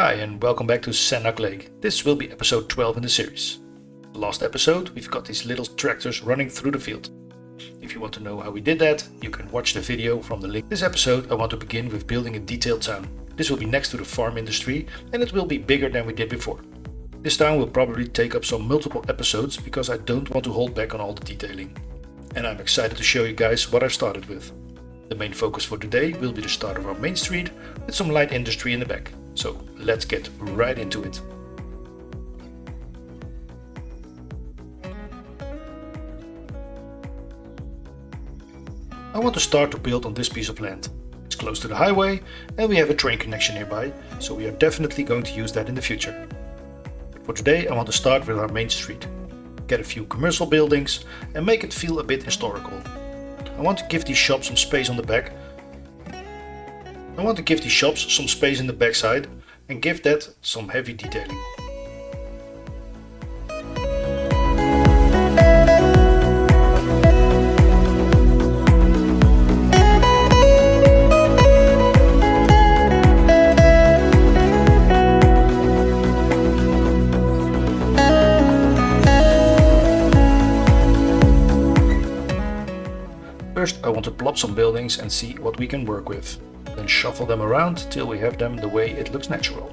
Hi and welcome back to Sandock Lake. This will be episode 12 in the series. Last episode we've got these little tractors running through the field. If you want to know how we did that, you can watch the video from the link. This episode I want to begin with building a detailed town. This will be next to the farm industry and it will be bigger than we did before. This town will probably take up some multiple episodes because I don't want to hold back on all the detailing. And I'm excited to show you guys what I've started with. The main focus for today will be the start of our main street with some light industry in the back. So let's get right into it. I want to start to build on this piece of land. It's close to the highway and we have a train connection nearby, so we are definitely going to use that in the future. For today I want to start with our main street. Get a few commercial buildings and make it feel a bit historical. I want to give these shops some space on the back. I want to give these shops some space in the backside and give that some heavy detailing. First I want to plop some buildings and see what we can work with. Then shuffle them around till we have them the way it looks natural.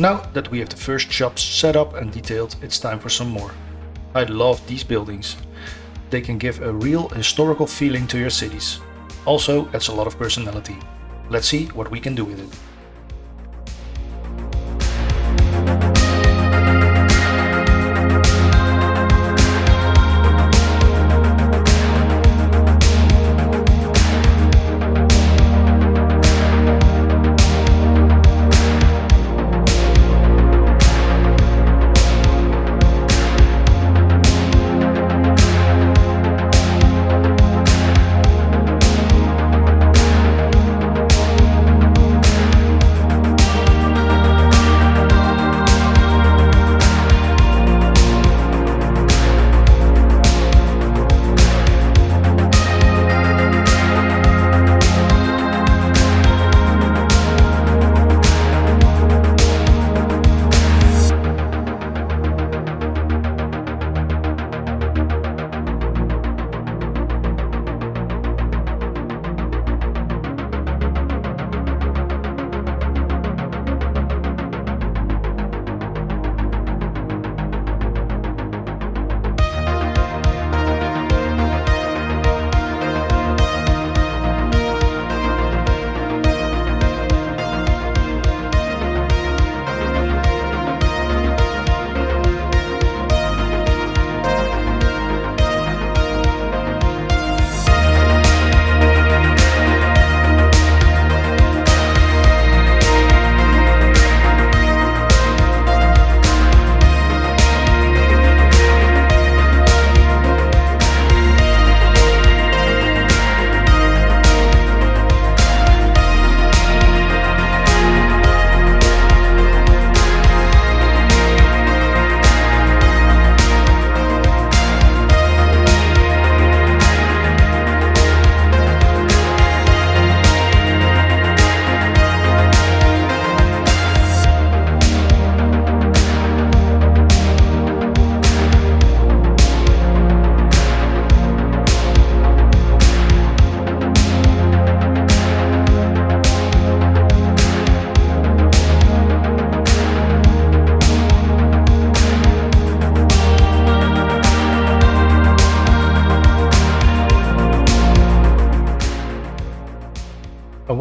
Now that we have the first shops set up and detailed, it's time for some more. I love these buildings. They can give a real historical feeling to your cities. Also adds a lot of personality. Let's see what we can do with it.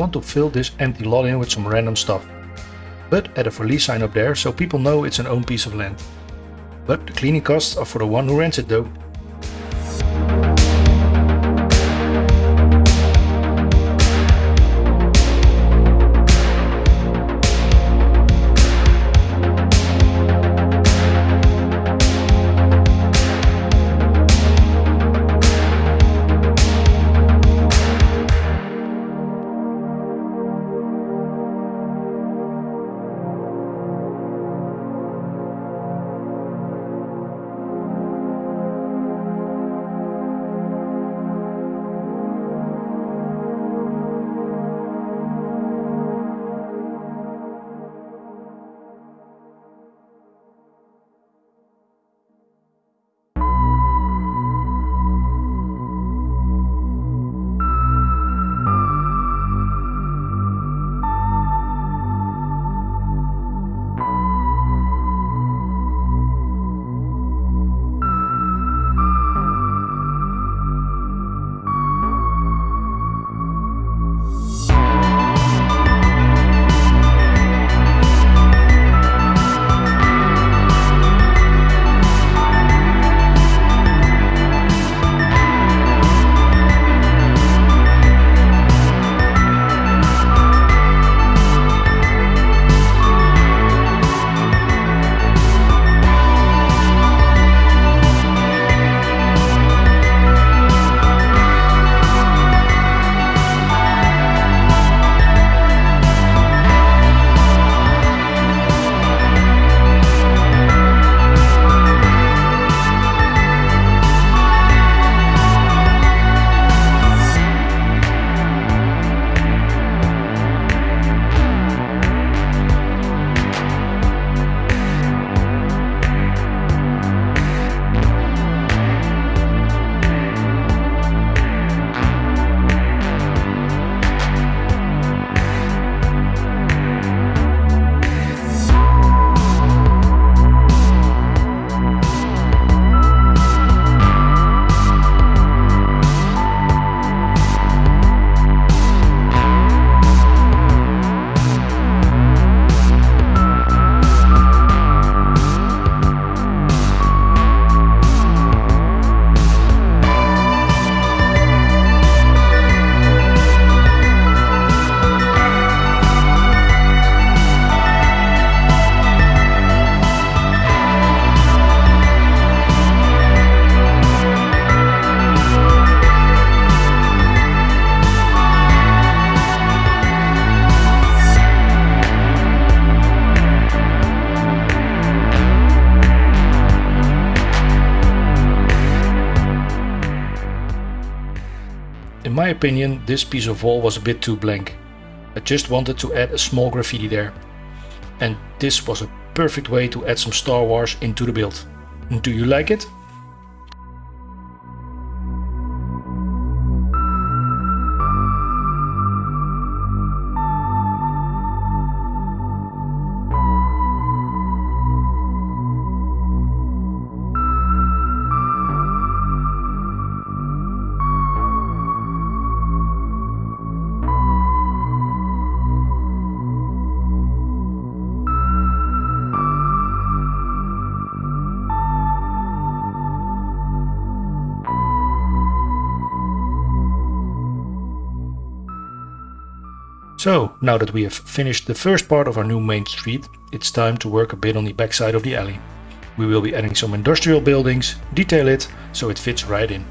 Want to fill this empty lot in with some random stuff. But add a for lease sign up there so people know it's an own piece of land. But the cleaning costs are for the one who rents it though. Opinion, this piece of wall was a bit too blank. I just wanted to add a small graffiti there. And this was a perfect way to add some Star Wars into the build. Do you like it? So, now that we have finished the first part of our new main street, it's time to work a bit on the backside of the alley. We will be adding some industrial buildings, detail it, so it fits right in.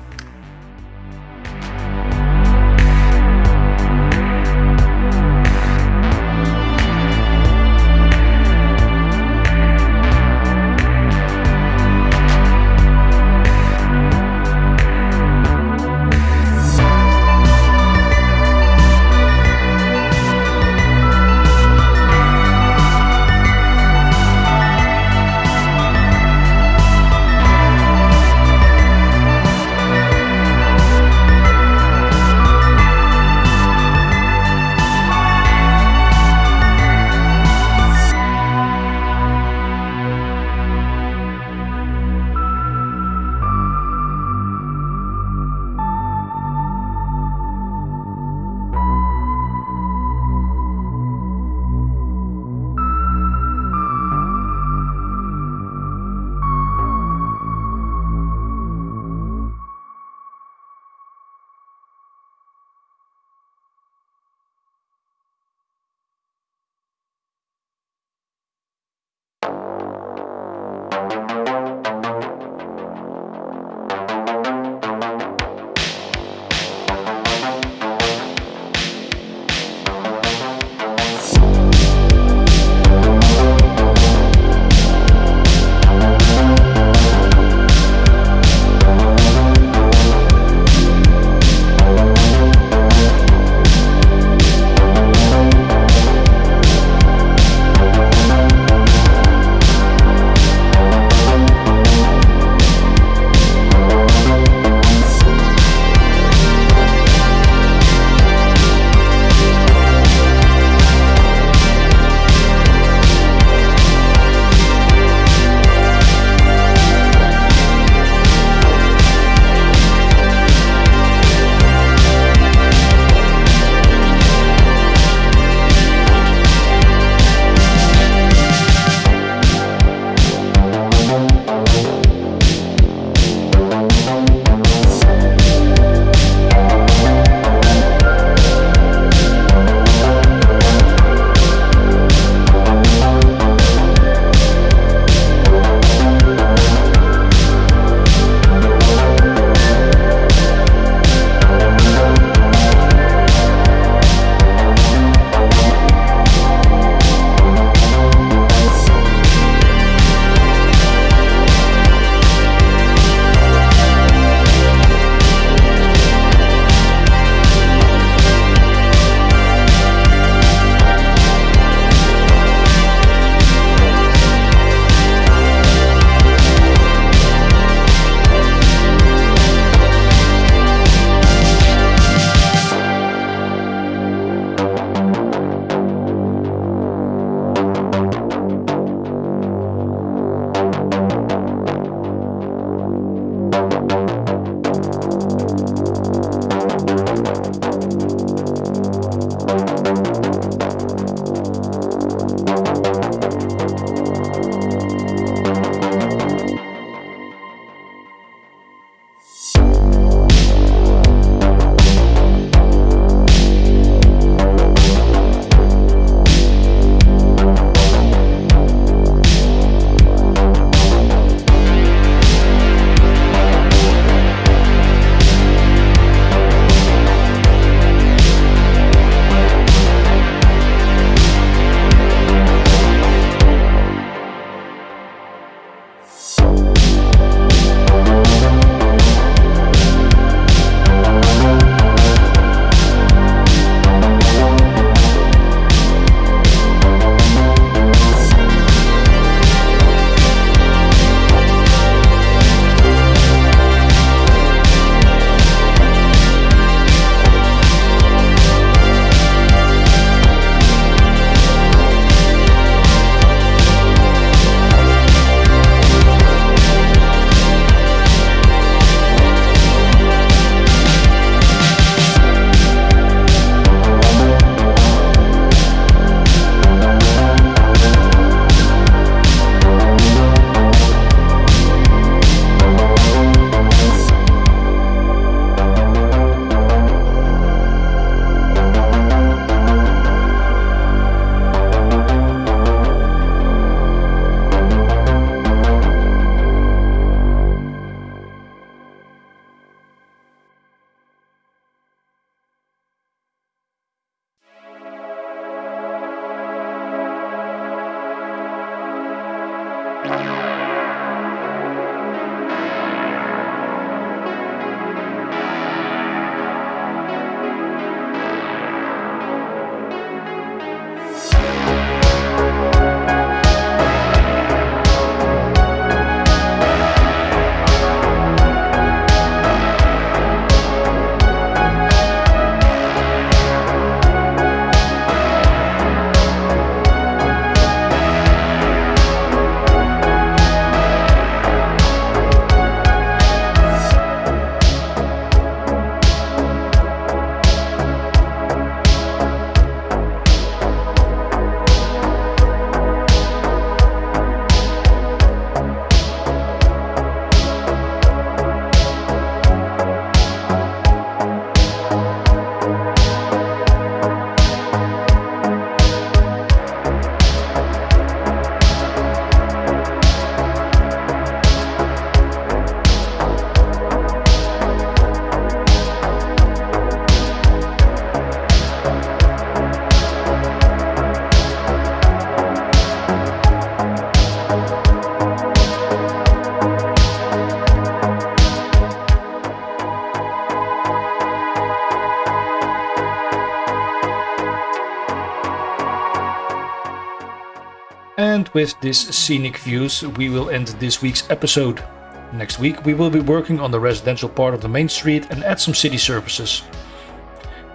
With this scenic views, we will end this week's episode. Next week we will be working on the residential part of the main street and add some city services.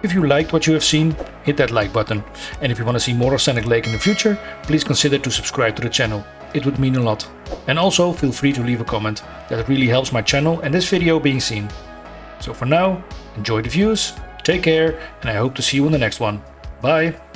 If you liked what you have seen, hit that like button. And if you want to see more of Scenic Lake in the future, please consider to subscribe to the channel. It would mean a lot. And also feel free to leave a comment. That really helps my channel and this video being seen. So for now, enjoy the views, take care, and I hope to see you in the next one. Bye!